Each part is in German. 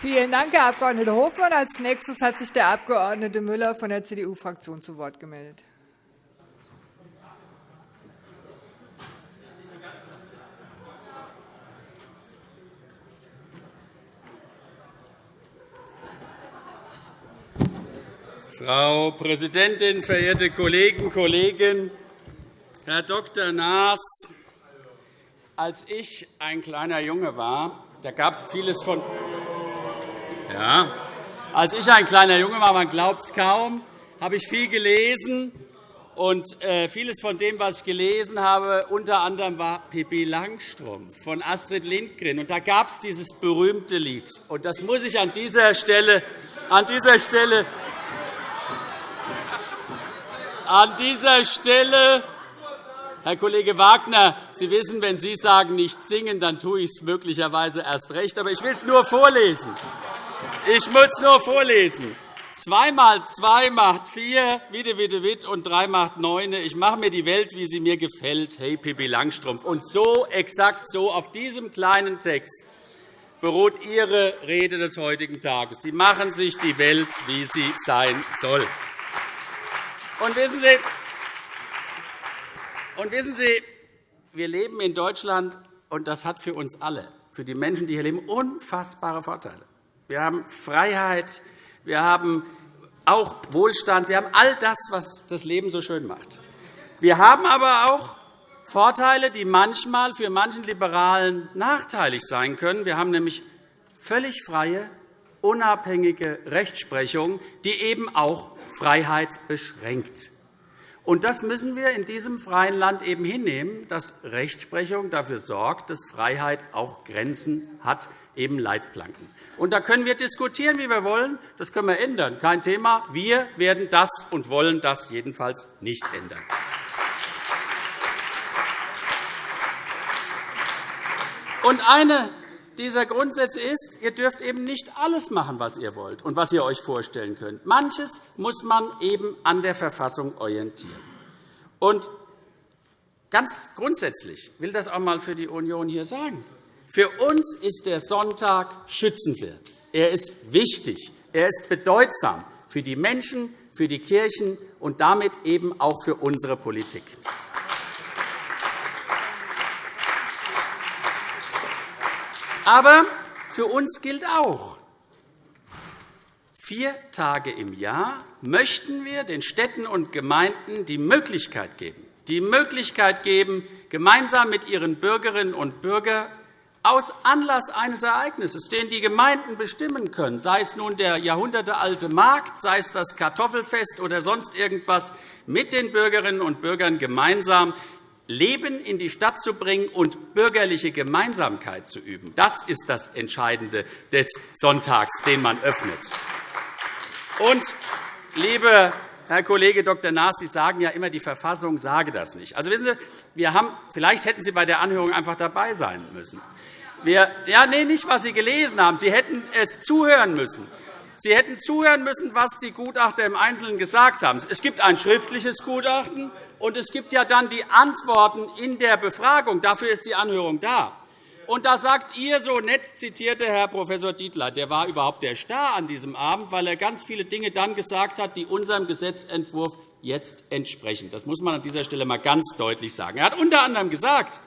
Vielen Dank, Herr Abg. Hofmann. Als nächstes hat sich der Abg. Müller von der CDU-Fraktion zu Wort gemeldet. Frau Präsidentin, verehrte Kolleginnen und Kollegen! Herr Dr. Naas, als ich ein kleiner Junge war, da gab es vieles von ja. Als ich ein kleiner Junge war, man glaubt es kaum, habe ich viel gelesen. Und äh, vieles von dem, was ich gelesen habe, unter anderem war Pippi Langstrumpf von Astrid Lindgren. Und da gab es dieses berühmte Lied. Und das muss ich an dieser Stelle, an dieser Stelle an dieser Stelle, Herr Kollege Wagner, Sie wissen, wenn Sie sagen, nicht singen, dann tue ich es möglicherweise erst recht. Aber ich will es nur vorlesen. Ich muss nur vorlesen. 2 mal 2 macht 4, Witte, Witte, Witt, und 3 macht 9. Ich mache mir die Welt, wie sie mir gefällt. Hey, Pippi Langstrumpf. Und so, exakt so, auf diesem kleinen Text beruht Ihre Rede des heutigen Tages. Sie machen sich die Welt, wie sie sein soll. Und wissen Sie, und wissen Sie, wir leben in Deutschland, und das hat für uns alle, für die Menschen, die hier leben, unfassbare Vorteile. Wir haben Freiheit, wir haben auch Wohlstand, wir haben all das, was das Leben so schön macht. Wir haben aber auch Vorteile, die manchmal für manchen Liberalen nachteilig sein können. Wir haben nämlich völlig freie, unabhängige Rechtsprechung, die eben auch Freiheit beschränkt. Und das müssen wir in diesem freien Land eben hinnehmen, dass Rechtsprechung dafür sorgt, dass Freiheit auch Grenzen hat, eben Leitplanken. Und da können wir diskutieren, wie wir wollen. Das können wir ändern. Kein Thema. Wir werden das und wollen das jedenfalls nicht ändern. Und eine dieser Grundsätze ist, ihr dürft eben nicht alles machen, was ihr wollt und was ihr euch vorstellen könnt. Manches muss man eben an der Verfassung orientieren. Und ganz grundsätzlich will das auch einmal für die Union hier sagen. Für uns ist der Sonntag schützenswert. Er ist wichtig. Er ist bedeutsam für die Menschen, für die Kirchen und damit eben auch für unsere Politik. Aber für uns gilt auch, vier Tage im Jahr möchten wir den Städten und Gemeinden die Möglichkeit geben, die Möglichkeit geben, gemeinsam mit ihren Bürgerinnen und Bürgern aus Anlass eines Ereignisses, den die Gemeinden bestimmen können, sei es nun der jahrhundertealte Markt, sei es das Kartoffelfest oder sonst irgendwas, mit den Bürgerinnen und Bürgern gemeinsam Leben in die Stadt zu bringen und bürgerliche Gemeinsamkeit zu üben. Das ist das Entscheidende des Sonntags, den man öffnet. Und, lieber Herr Kollege Dr. Naas, Sie sagen ja immer, die Verfassung sage das nicht. Also, wissen Sie, wir haben, vielleicht hätten Sie bei der Anhörung einfach dabei sein müssen. Wir, ja, nee, nicht, was Sie gelesen haben. Sie hätten es zuhören müssen. Sie hätten zuhören müssen, was die Gutachter im Einzelnen gesagt haben. Es gibt ein schriftliches Gutachten, und es gibt ja dann die Antworten in der Befragung. Dafür ist die Anhörung da. Und da sagt Ihr so nett zitierte Herr Prof. Dietler, der war überhaupt der Star an diesem Abend, weil er ganz viele Dinge dann gesagt hat, die unserem Gesetzentwurf jetzt entsprechen. Das muss man an dieser Stelle einmal ganz deutlich sagen. Er hat unter anderem gesagt,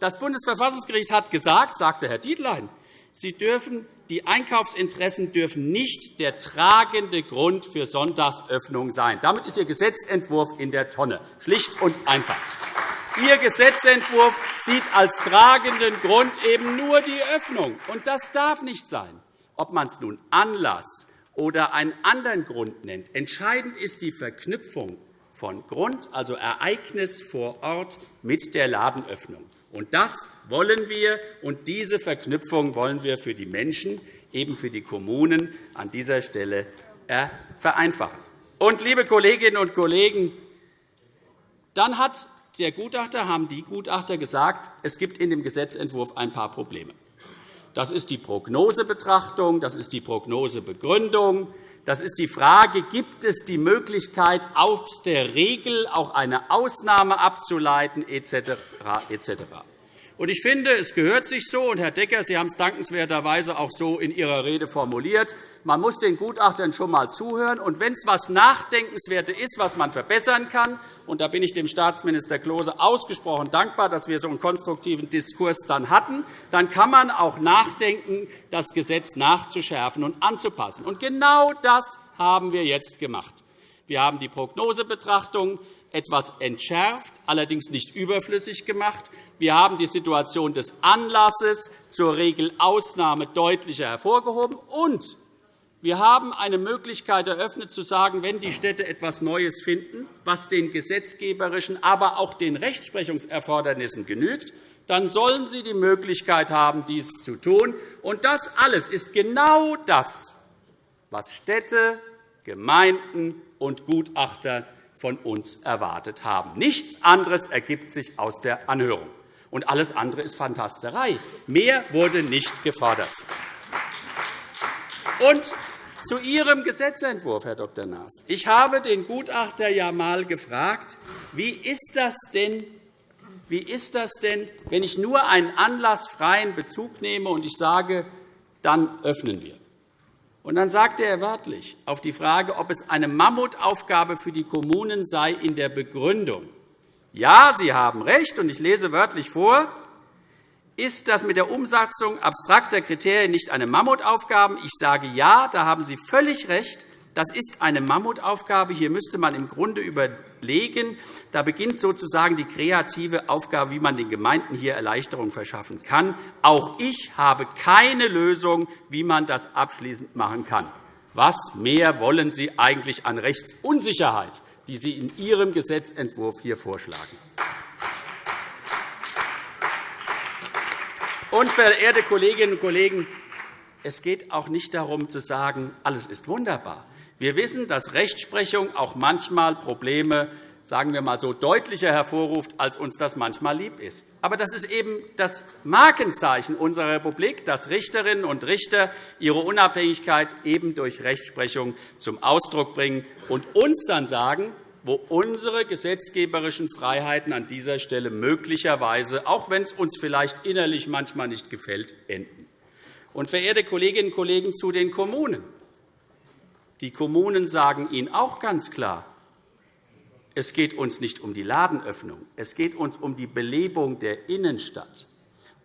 das Bundesverfassungsgericht hat gesagt, sagte Herr Dietlein, Sie dürfen die Einkaufsinteressen dürfen nicht der tragende Grund für Sonntagsöffnung sein. Damit ist Ihr Gesetzentwurf in der Tonne, schlicht und einfach. Ihr Gesetzentwurf sieht als tragenden Grund eben nur die Öffnung. Und das darf nicht sein, ob man es nun Anlass oder einen anderen Grund nennt. Entscheidend ist die Verknüpfung von Grund, also Ereignis vor Ort, mit der Ladenöffnung. Und das wollen wir, und diese Verknüpfung wollen wir für die Menschen, eben für die Kommunen, an dieser Stelle vereinfachen. Und, liebe Kolleginnen und Kollegen, dann hat der Gutachter, haben die Gutachter gesagt, es gibt in dem Gesetzentwurf ein paar Probleme. Das ist die Prognosebetrachtung, das ist die Prognosebegründung, das ist die Frage, gibt es die Möglichkeit, aus der Regel auch eine Ausnahme abzuleiten, etc. etc. Ich finde, es gehört sich so, und Herr Decker, Sie haben es dankenswerterweise auch so in Ihrer Rede formuliert, man muss den Gutachtern schon einmal zuhören. Und wenn es etwas Nachdenkenswertes ist, was man verbessern kann, und da bin ich dem Staatsminister Klose ausgesprochen dankbar, dass wir so einen konstruktiven Diskurs dann hatten, dann kann man auch nachdenken, das Gesetz nachzuschärfen und anzupassen. Und genau das haben wir jetzt gemacht. Wir haben die Prognosebetrachtung etwas entschärft, allerdings nicht überflüssig gemacht. Wir haben die Situation des Anlasses zur Regelausnahme deutlicher hervorgehoben. Und wir haben eine Möglichkeit eröffnet, zu sagen, wenn die Städte etwas Neues finden, was den gesetzgeberischen, aber auch den Rechtsprechungserfordernissen genügt, dann sollen sie die Möglichkeit haben, dies zu tun. Und das alles ist genau das, was Städte, Gemeinden und Gutachter von uns erwartet haben. Nichts anderes ergibt sich aus der Anhörung. Und alles andere ist Fantasterei. Mehr wurde nicht gefordert. Und zu Ihrem Gesetzentwurf, Herr Dr. Naas. Ich habe den Gutachter ja einmal gefragt, wie ist das denn, wie ist das denn, wenn ich nur einen anlassfreien Bezug nehme und ich sage, dann öffnen wir. Und dann sagte er wörtlich auf die Frage, ob es eine Mammutaufgabe für die Kommunen sei in der Begründung. Ja, Sie haben recht, und ich lese wörtlich vor, ist das mit der Umsetzung abstrakter Kriterien nicht eine Mammutaufgabe? Ich sage ja, da haben Sie völlig recht. Das ist eine Mammutaufgabe. Hier müsste man im Grunde überlegen. Da beginnt sozusagen die kreative Aufgabe, wie man den Gemeinden hier Erleichterung verschaffen kann. Auch ich habe keine Lösung, wie man das abschließend machen kann. Was mehr wollen Sie eigentlich an Rechtsunsicherheit, die Sie in Ihrem Gesetzentwurf hier vorschlagen? Und, verehrte Kolleginnen und Kollegen, es geht auch nicht darum, zu sagen, alles ist wunderbar. Wir wissen, dass Rechtsprechung auch manchmal Probleme sagen wir mal so, deutlicher hervorruft, als uns das manchmal lieb ist. Aber das ist eben das Markenzeichen unserer Republik, dass Richterinnen und Richter ihre Unabhängigkeit eben durch Rechtsprechung zum Ausdruck bringen und uns dann sagen, wo unsere gesetzgeberischen Freiheiten an dieser Stelle möglicherweise, auch wenn es uns vielleicht innerlich manchmal nicht gefällt, enden. Und, verehrte Kolleginnen und Kollegen, zu den Kommunen. Die Kommunen sagen Ihnen auch ganz klar, es geht uns nicht um die Ladenöffnung, es geht uns um die Belebung der Innenstadt.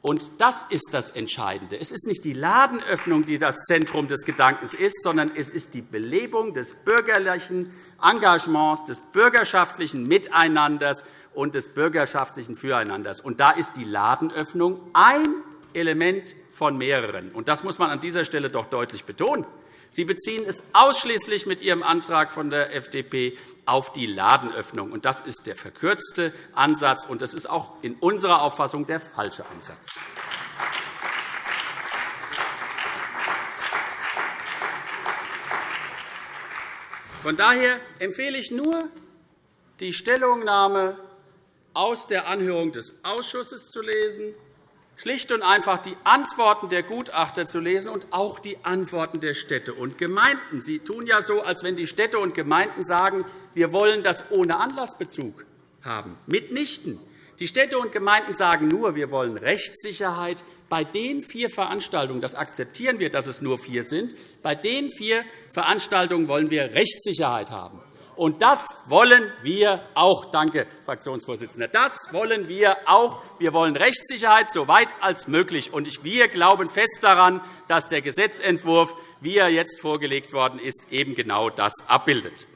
Und das ist das Entscheidende. Es ist nicht die Ladenöffnung, die das Zentrum des Gedankens ist, sondern es ist die Belebung des bürgerlichen Engagements, des bürgerschaftlichen Miteinanders und des bürgerschaftlichen Füreinanders. Und da ist die Ladenöffnung ein Element von mehreren. Und das muss man an dieser Stelle doch deutlich betonen. Sie beziehen es ausschließlich mit Ihrem Antrag von der FDP auf die Ladenöffnung. Das ist der verkürzte Ansatz, und das ist auch in unserer Auffassung der falsche Ansatz. Von daher empfehle ich nur, die Stellungnahme aus der Anhörung des Ausschusses zu lesen schlicht und einfach die Antworten der Gutachter zu lesen und auch die Antworten der Städte und Gemeinden. Sie tun ja so, als wenn die Städte und Gemeinden sagen, wir wollen das ohne Anlassbezug haben. Mitnichten. Die Städte und Gemeinden sagen nur, wir wollen Rechtssicherheit bei den vier Veranstaltungen, das akzeptieren wir, dass es nur vier sind, bei den vier Veranstaltungen wollen wir Rechtssicherheit haben. Und das wollen wir auch. Danke, Fraktionsvorsitzender. Das wollen wir auch. Wir wollen Rechtssicherheit so weit als möglich. Und wir glauben fest daran, dass der Gesetzentwurf, wie er jetzt vorgelegt worden ist, eben genau das abbildet.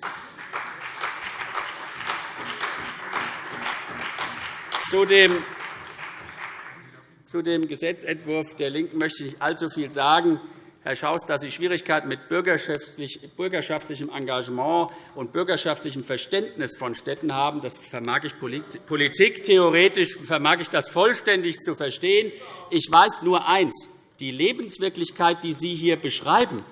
Zu dem zu dem Gesetzentwurf der LINKEN möchte ich nicht allzu viel sagen. Herr Schaus, dass Sie Schwierigkeiten mit bürgerschaftlichem Engagement und bürgerschaftlichem Verständnis von Städten haben, das vermag ich politiktheoretisch vermag ich das vollständig zu verstehen. Ich weiß nur eins. Die Lebenswirklichkeit, die Sie hier beschreiben,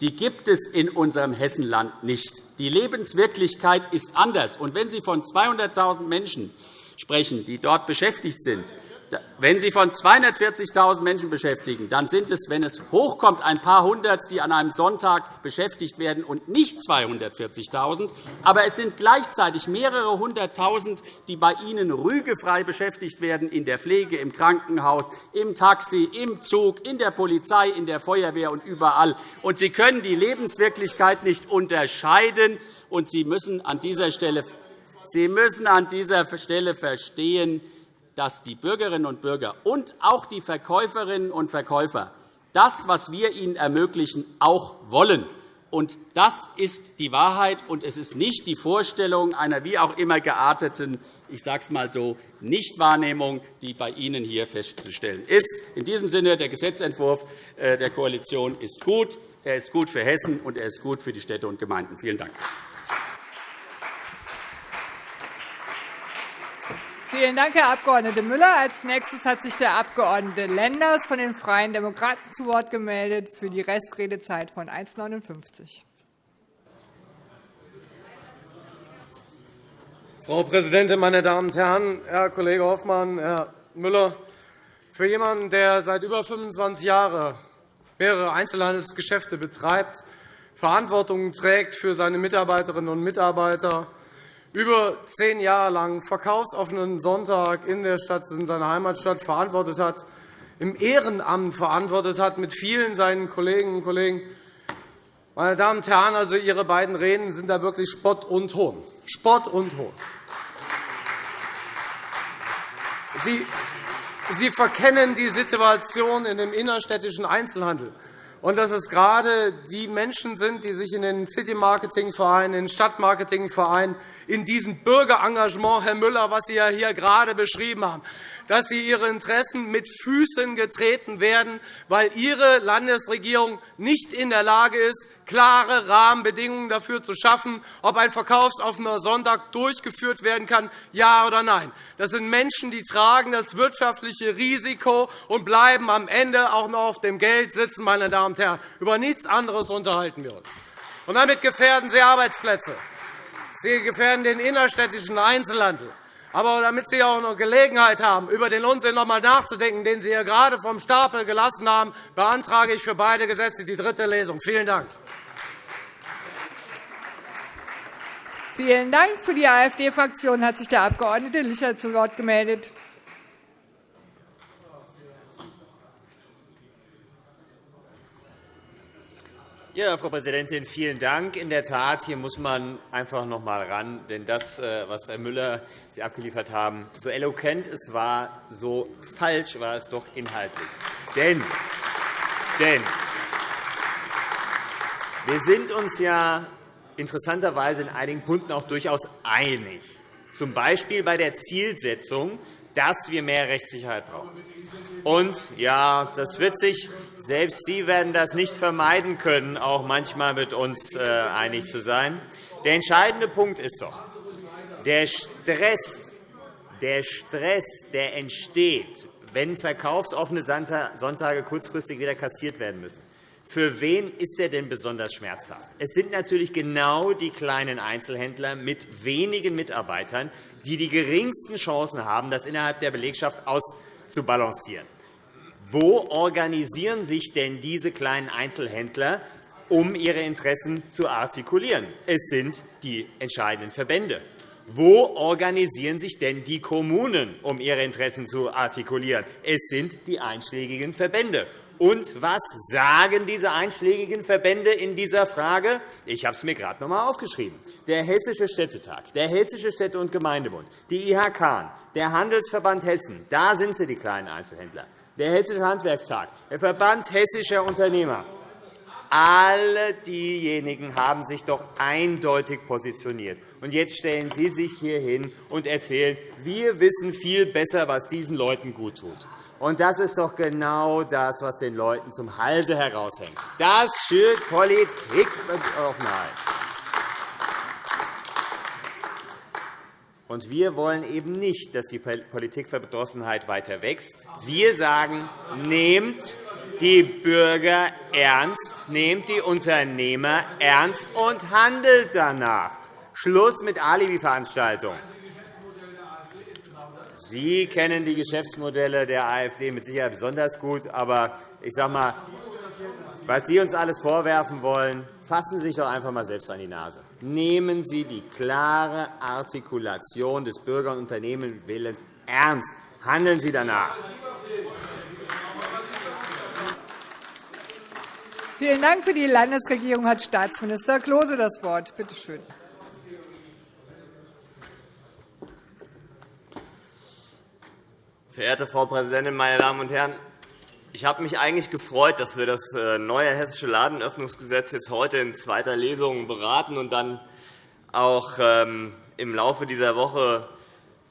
die gibt es in unserem Hessenland nicht. Die Lebenswirklichkeit ist anders. Und wenn Sie von 200.000 Menschen sprechen, die dort beschäftigt sind, wenn Sie von 240.000 Menschen beschäftigen, dann sind es, wenn es hochkommt, ein paar Hundert, die an einem Sonntag beschäftigt werden und nicht 240.000. Aber es sind gleichzeitig mehrere Hunderttausend, die bei Ihnen rügefrei beschäftigt werden in der Pflege, im Krankenhaus, im Taxi, im Zug, in der Polizei, in der Feuerwehr und überall. Und Sie können die Lebenswirklichkeit nicht unterscheiden. Und Sie müssen an dieser Stelle Sie müssen an dieser Stelle verstehen, dass die Bürgerinnen und Bürger und auch die Verkäuferinnen und Verkäufer das, was wir ihnen ermöglichen, auch wollen. Und das ist die Wahrheit, und es ist nicht die Vorstellung einer wie auch immer gearteten ich sage es einmal so, Nichtwahrnehmung, die bei Ihnen hier festzustellen ist. In diesem Sinne, der Gesetzentwurf äh, der Koalition ist gut. Er ist gut für Hessen, und er ist gut für die Städte und Gemeinden. Vielen Dank. Vielen Dank, Herr Abg. Müller. Als nächstes hat sich der Abg. Lenders von den Freien Demokraten zu Wort gemeldet für die Restredezeit von 1,59. Frau Präsidentin, meine Damen und Herren! Herr Kollege Hoffmann, Herr Müller! Für jemanden, der seit über 25 Jahren mehrere Einzelhandelsgeschäfte betreibt, Verantwortung trägt für seine Mitarbeiterinnen und Mitarbeiter, über zehn Jahre lang verkaufsoffenen Sonntag in der Stadt, in seiner Heimatstadt verantwortet hat, im Ehrenamt verantwortet hat, mit vielen seinen Kolleginnen und Kollegen. Meine Damen und Herren, also Ihre beiden Reden sind da wirklich Spott und Hohn. Spott und Hohn. Sie, Sie verkennen die Situation in dem innerstädtischen Einzelhandel und dass es gerade die Menschen sind, die sich in den City-Marketing-Vereinen, in den Stadtmarketing-Vereinen, in diesem Bürgerengagement, Herr Müller, was Sie ja hier gerade beschrieben haben, dass sie ihre Interessen mit Füßen getreten werden, weil Ihre Landesregierung nicht in der Lage ist, klare Rahmenbedingungen dafür zu schaffen, ob ein verkaufsoffener Sonntag durchgeführt werden kann, ja oder nein. Das sind Menschen, die tragen das wirtschaftliche Risiko und bleiben am Ende auch noch auf dem Geld sitzen. Meine Damen und Herren. Über nichts anderes unterhalten wir uns. Und damit gefährden Sie Arbeitsplätze. Sie gefährden den innerstädtischen Einzelhandel. Aber damit Sie auch noch Gelegenheit haben, über den Unsinn noch einmal nachzudenken, den Sie hier gerade vom Stapel gelassen haben, beantrage ich für beide Gesetze die dritte Lesung. Vielen Dank. Vielen Dank. Für die AfD-Fraktion hat sich der Abg. Licher zu Wort gemeldet. Ja, Frau Präsidentin, vielen Dank. In der Tat, hier muss man einfach noch einmal ran. Denn das, äh, was Herr Müller Sie abgeliefert haben, so eloquent es war, so falsch war es doch inhaltlich. Denn, denn wir sind uns ja interessanterweise in einigen Punkten auch durchaus einig, z. B. bei der Zielsetzung, dass wir mehr Rechtssicherheit brauchen. Und ja, das wird sich, selbst Sie werden das nicht vermeiden können, auch manchmal mit uns äh, einig zu sein. Der entscheidende Punkt ist doch, der Stress, der Stress, der entsteht, wenn verkaufsoffene Sonntage kurzfristig wieder kassiert werden müssen, für wen ist er denn besonders schmerzhaft? Es sind natürlich genau die kleinen Einzelhändler mit wenigen Mitarbeitern, die die geringsten Chancen haben, das innerhalb der Belegschaft auszubalancieren. Wo organisieren sich denn diese kleinen Einzelhändler, um ihre Interessen zu artikulieren? Es sind die entscheidenden Verbände. Wo organisieren sich denn die Kommunen, um ihre Interessen zu artikulieren? Es sind die einschlägigen Verbände. Und was sagen diese einschlägigen Verbände in dieser Frage? Ich habe es mir gerade noch einmal aufgeschrieben. Der Hessische Städtetag, der Hessische Städte- und Gemeindebund, die IHK, der Handelsverband Hessen, da sind sie, die kleinen Einzelhändler, der Hessische Handwerkstag, der Verband Hessischer Unternehmer, alle diejenigen haben sich doch eindeutig positioniert. Und jetzt stellen Sie sich hier hin und erzählen, wir wissen viel besser, was diesen Leuten gut tut. Und das ist doch genau das, was den Leuten zum Halse heraushängt. Das schürt Politik und Offenheit. Und wir wollen eben nicht, dass die Politikverdrossenheit weiter wächst. Wir sagen, nehmt die Bürger ernst, nehmt die Unternehmer ernst und handelt danach. Schluss mit Alibi-Veranstaltungen. Sie kennen die Geschäftsmodelle der AfD mit Sicherheit besonders gut. Aber ich sage mal, was Sie uns alles vorwerfen wollen, fassen Sie sich doch einfach einmal selbst an die Nase. Nehmen Sie die klare Artikulation des Bürger- und Unternehmenwillens ernst. Handeln Sie danach. Vielen Dank. Für die Landesregierung hat Staatsminister Klose das Wort. Bitte schön. Verehrte Frau Präsidentin, meine Damen und Herren! Ich habe mich eigentlich gefreut, dass wir das äh, neue Hessische Ladenöffnungsgesetz jetzt heute in zweiter Lesung beraten und dann auch ähm, im Laufe dieser Woche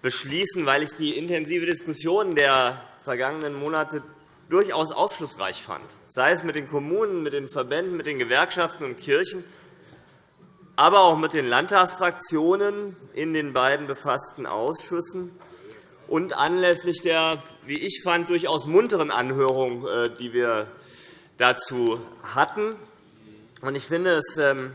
beschließen, weil ich die intensive Diskussion der vergangenen Monate durchaus aufschlussreich fand, sei es mit den Kommunen, mit den Verbänden, mit den Gewerkschaften und Kirchen, aber auch mit den Landtagsfraktionen in den beiden befassten Ausschüssen und anlässlich der, wie ich fand, durchaus munteren Anhörung, äh, die wir dazu hatten. Ich finde es ähm,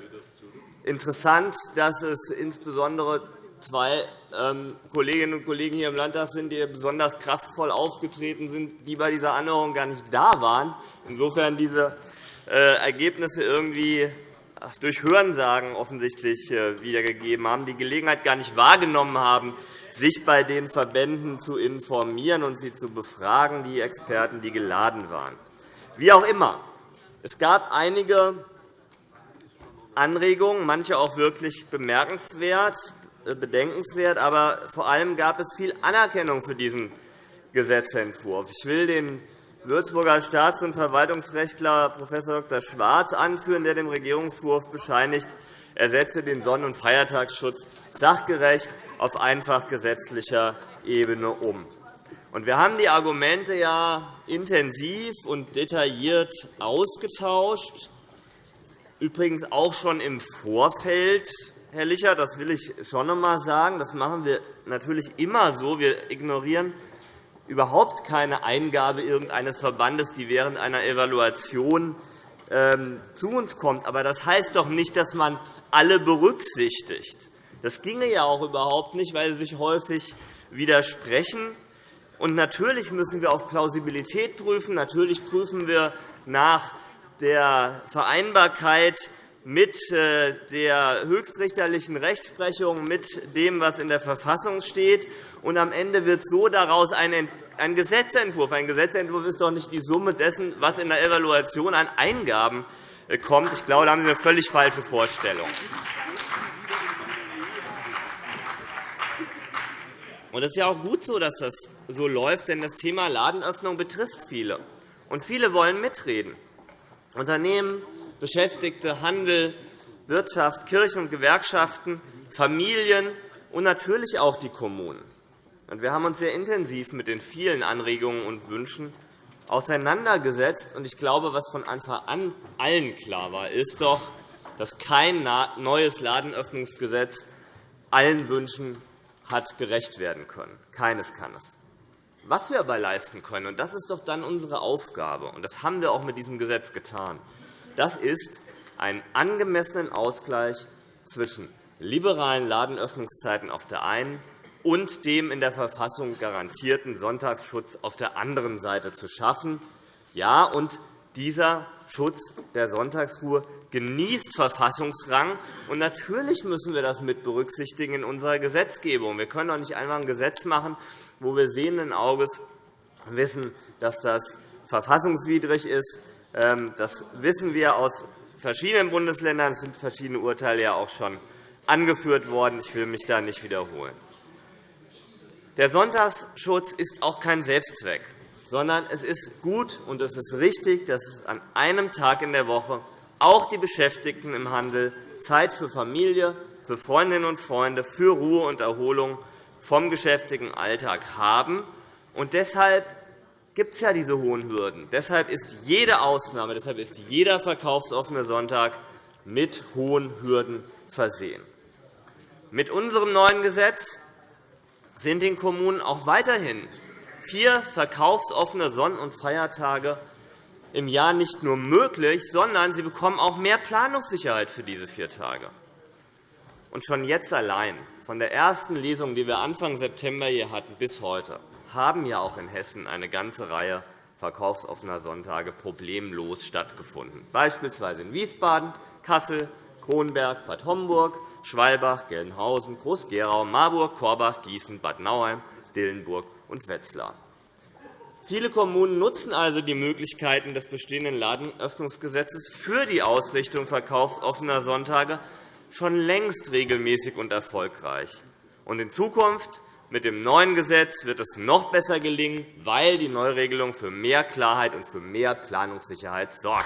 interessant, dass es insbesondere zwei ähm, Kolleginnen und Kollegen hier im Landtag sind, die besonders kraftvoll aufgetreten sind, die bei dieser Anhörung gar nicht da waren. Insofern diese äh, Ergebnisse irgendwie durch Hörensagen offensichtlich äh, wiedergegeben haben, die Gelegenheit gar nicht wahrgenommen haben, sich bei den Verbänden zu informieren und sie zu befragen, die Experten, die geladen waren. Wie auch immer, es gab einige Anregungen, manche auch wirklich bemerkenswert, äh, bedenkenswert, aber vor allem gab es viel Anerkennung für diesen Gesetzentwurf. Ich will den Würzburger Staats- und Verwaltungsrechtler Prof. Dr. Schwarz anführen, der dem Regierungswurf bescheinigt, er setze den Sonn- und Feiertagsschutz sachgerecht auf einfach gesetzlicher Ebene um. Wir haben die Argumente ja intensiv und detailliert ausgetauscht, übrigens auch schon im Vorfeld. Herr Licher, das will ich schon einmal sagen. Das machen wir natürlich immer so. Wir ignorieren überhaupt keine Eingabe irgendeines Verbandes, die während einer Evaluation ähm, zu uns kommt. Aber das heißt doch nicht, dass man alle berücksichtigt. Das ginge ja auch überhaupt nicht, weil sie sich häufig widersprechen. Und natürlich müssen wir auf Plausibilität prüfen. Natürlich prüfen wir nach der Vereinbarkeit mit äh, der höchstrichterlichen Rechtsprechung, mit dem, was in der Verfassung steht. Und am Ende wird so daraus ein Gesetzentwurf. Ein Gesetzentwurf ist doch nicht die Summe dessen, was in der Evaluation an Eingaben äh, kommt. Ich glaube, da haben Sie eine völlig falsche Vorstellung. Es ist ja auch gut so, dass das so läuft, denn das Thema Ladenöffnung betrifft viele. Und viele wollen mitreden. Unternehmen, Beschäftigte, Handel, Wirtschaft, Kirchen und Gewerkschaften, Familien und natürlich auch die Kommunen. Wir haben uns sehr intensiv mit den vielen Anregungen und Wünschen auseinandergesetzt. Ich glaube, was von Anfang an allen klar war, ist doch, dass kein neues Ladenöffnungsgesetz allen Wünschen hat gerecht werden können. Keines kann es. Was wir aber leisten können, und das ist doch dann unsere Aufgabe, und das haben wir auch mit diesem Gesetz getan, das ist einen angemessenen Ausgleich zwischen liberalen Ladenöffnungszeiten auf der einen und dem in der Verfassung garantierten Sonntagsschutz auf der anderen Seite zu schaffen. Ja, und dieser Schutz der Sonntagsruhe genießt Verfassungsrang. Und natürlich müssen wir das mit berücksichtigen in unserer Gesetzgebung. Wir können doch nicht einfach ein Gesetz machen, wo wir sehenden Auges wissen, dass das verfassungswidrig ist. Ähm, das wissen wir aus verschiedenen Bundesländern. Es sind verschiedene Urteile ja auch schon angeführt worden. Ich will mich da nicht wiederholen. Der Sonntagsschutz ist auch kein Selbstzweck, sondern es ist gut und es ist richtig, dass es an einem Tag in der Woche auch die Beschäftigten im Handel Zeit für Familie, für Freundinnen und Freunde, für Ruhe und Erholung vom geschäftigen Alltag haben. Und deshalb gibt es ja diese hohen Hürden. Deshalb ist jede Ausnahme, deshalb ist jeder verkaufsoffene Sonntag mit hohen Hürden versehen. Mit unserem neuen Gesetz sind den Kommunen auch weiterhin vier verkaufsoffene Sonn- und Feiertage im Jahr nicht nur möglich, sondern sie bekommen auch mehr Planungssicherheit für diese vier Tage. Und schon jetzt allein von der ersten Lesung, die wir Anfang September hier hatten, bis heute, haben ja auch in Hessen eine ganze Reihe verkaufsoffener Sonntage problemlos stattgefunden, beispielsweise in Wiesbaden, Kassel, Kronberg, Bad Homburg, Schwalbach, Gelnhausen, Groß-Gerau, Marburg, Korbach, Gießen, Bad Nauheim, Dillenburg und Wetzlar. Viele Kommunen nutzen also die Möglichkeiten des bestehenden Ladenöffnungsgesetzes für die Ausrichtung verkaufsoffener Sonntage schon längst regelmäßig und erfolgreich. in Zukunft mit dem neuen Gesetz wird es noch besser gelingen, weil die Neuregelung für mehr Klarheit und für mehr Planungssicherheit sorgt.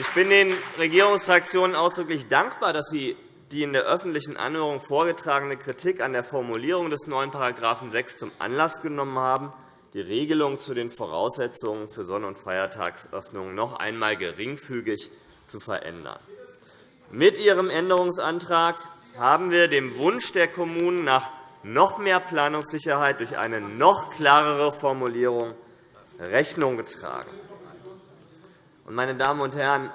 Ich bin den Regierungsfraktionen ausdrücklich dankbar, dass sie die in der öffentlichen Anhörung vorgetragene Kritik an der Formulierung des neuen § 6 zum Anlass genommen haben, die Regelung zu den Voraussetzungen für Sonn- und Feiertagsöffnungen noch einmal geringfügig zu verändern. Mit Ihrem Änderungsantrag haben wir dem Wunsch der Kommunen nach noch mehr Planungssicherheit durch eine noch klarere Formulierung Rechnung getragen. Meine Damen und Herren,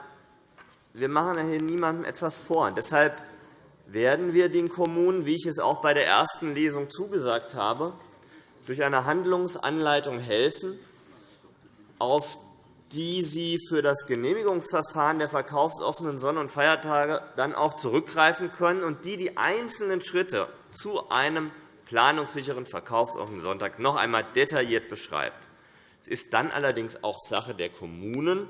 wir machen hier niemandem etwas vor. Deshalb werden wir den Kommunen, wie ich es auch bei der ersten Lesung zugesagt habe, durch eine Handlungsanleitung helfen, auf die sie für das Genehmigungsverfahren der verkaufsoffenen Sonn- und Feiertage dann auch zurückgreifen können und die die einzelnen Schritte zu einem planungssicheren verkaufsoffenen Sonntag noch einmal detailliert beschreibt. Es ist dann allerdings auch Sache der Kommunen,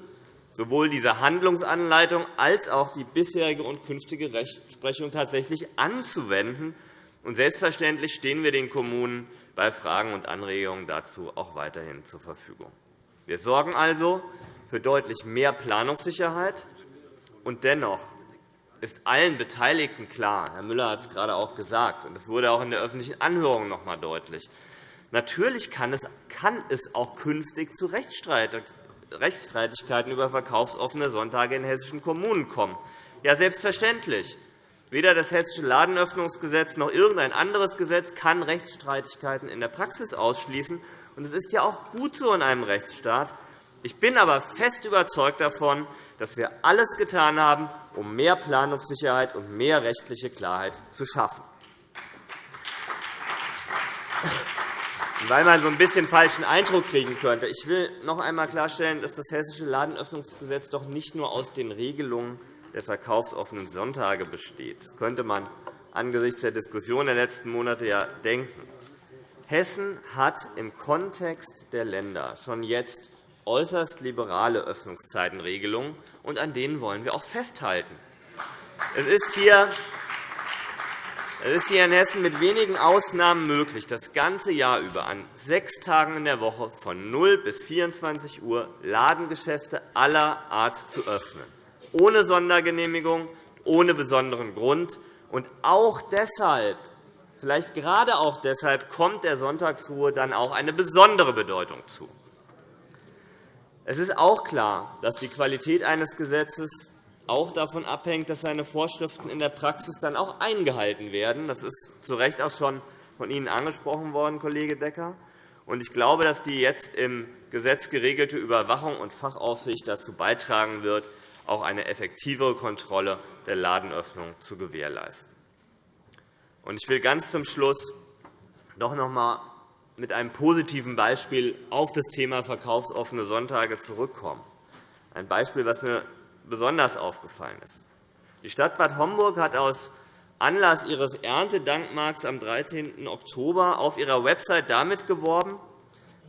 sowohl diese Handlungsanleitung als auch die bisherige und künftige Rechtsprechung tatsächlich anzuwenden. Und selbstverständlich stehen wir den Kommunen bei Fragen und Anregungen dazu auch weiterhin zur Verfügung. Wir sorgen also für deutlich mehr Planungssicherheit. Und dennoch ist allen Beteiligten klar, Herr Müller hat es gerade auch gesagt, und es wurde auch in der öffentlichen Anhörung noch einmal deutlich, natürlich kann es, auch künftig zu Rechtsstreitigkeiten Rechtsstreitigkeiten über verkaufsoffene Sonntage in hessischen Kommunen kommen. Ja, selbstverständlich. Weder das Hessische Ladenöffnungsgesetz noch irgendein anderes Gesetz kann Rechtsstreitigkeiten in der Praxis ausschließen. Es ist ja auch gut so in einem Rechtsstaat. Ich bin aber fest überzeugt davon, dass wir alles getan haben, um mehr Planungssicherheit und mehr rechtliche Klarheit zu schaffen. Weil man so ein bisschen falschen Eindruck kriegen könnte. Ich will noch einmal klarstellen, dass das Hessische Ladenöffnungsgesetz doch nicht nur aus den Regelungen der verkaufsoffenen Sonntage besteht. Das könnte man angesichts der Diskussion der letzten Monate ja denken. Hessen hat im Kontext der Länder schon jetzt äußerst liberale Öffnungszeitenregelungen, und an denen wollen wir auch festhalten. Es ist hier es ist hier in Hessen mit wenigen Ausnahmen möglich, das ganze Jahr über an sechs Tagen in der Woche von 0 bis 24 Uhr Ladengeschäfte aller Art zu öffnen, ohne Sondergenehmigung, ohne besonderen Grund. Und auch deshalb, vielleicht gerade auch deshalb, kommt der Sonntagsruhe dann auch eine besondere Bedeutung zu. Es ist auch klar, dass die Qualität eines Gesetzes auch davon abhängt, dass seine Vorschriften in der Praxis dann auch eingehalten werden. Das ist zu Recht auch schon von Ihnen angesprochen worden, Kollege Decker. Ich glaube, dass die jetzt im Gesetz geregelte Überwachung und Fachaufsicht dazu beitragen wird, auch eine effektivere Kontrolle der Ladenöffnung zu gewährleisten. Ich will ganz zum Schluss doch noch einmal mit einem positiven Beispiel auf das Thema verkaufsoffene Sonntage zurückkommen. Ein Beispiel, das mir besonders aufgefallen ist. Die Stadt Bad Homburg hat aus Anlass ihres Erntedankmarkts am 13. Oktober auf ihrer Website damit geworben,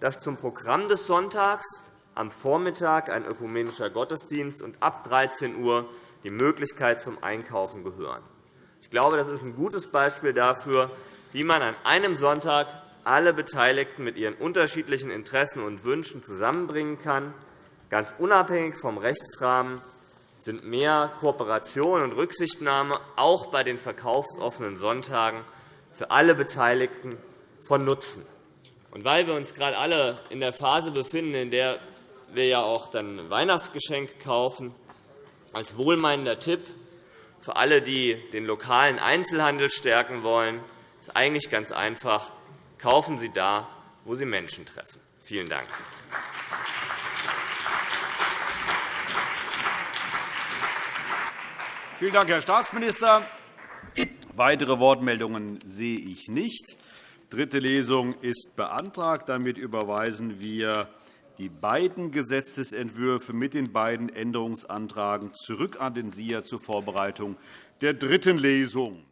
dass zum Programm des Sonntags am Vormittag ein ökumenischer Gottesdienst und ab 13 Uhr die Möglichkeit zum Einkaufen gehören. Ich glaube, das ist ein gutes Beispiel dafür, wie man an einem Sonntag alle Beteiligten mit ihren unterschiedlichen Interessen und Wünschen zusammenbringen kann, ganz unabhängig vom Rechtsrahmen sind mehr Kooperation und Rücksichtnahme auch bei den verkaufsoffenen Sonntagen für alle Beteiligten von Nutzen. Und weil wir uns gerade alle in der Phase befinden, in der wir ja auch dann Weihnachtsgeschenke kaufen, als wohlmeinender Tipp für alle, die den lokalen Einzelhandel stärken wollen, ist eigentlich ganz einfach. Kaufen Sie da, wo Sie Menschen treffen. Vielen Dank. Vielen Dank, Herr Staatsminister. Weitere Wortmeldungen sehe ich nicht. Dritte Lesung ist beantragt. Damit überweisen wir die beiden Gesetzentwürfe mit den beiden Änderungsanträgen zurück an den SIA zur Vorbereitung der dritten Lesung.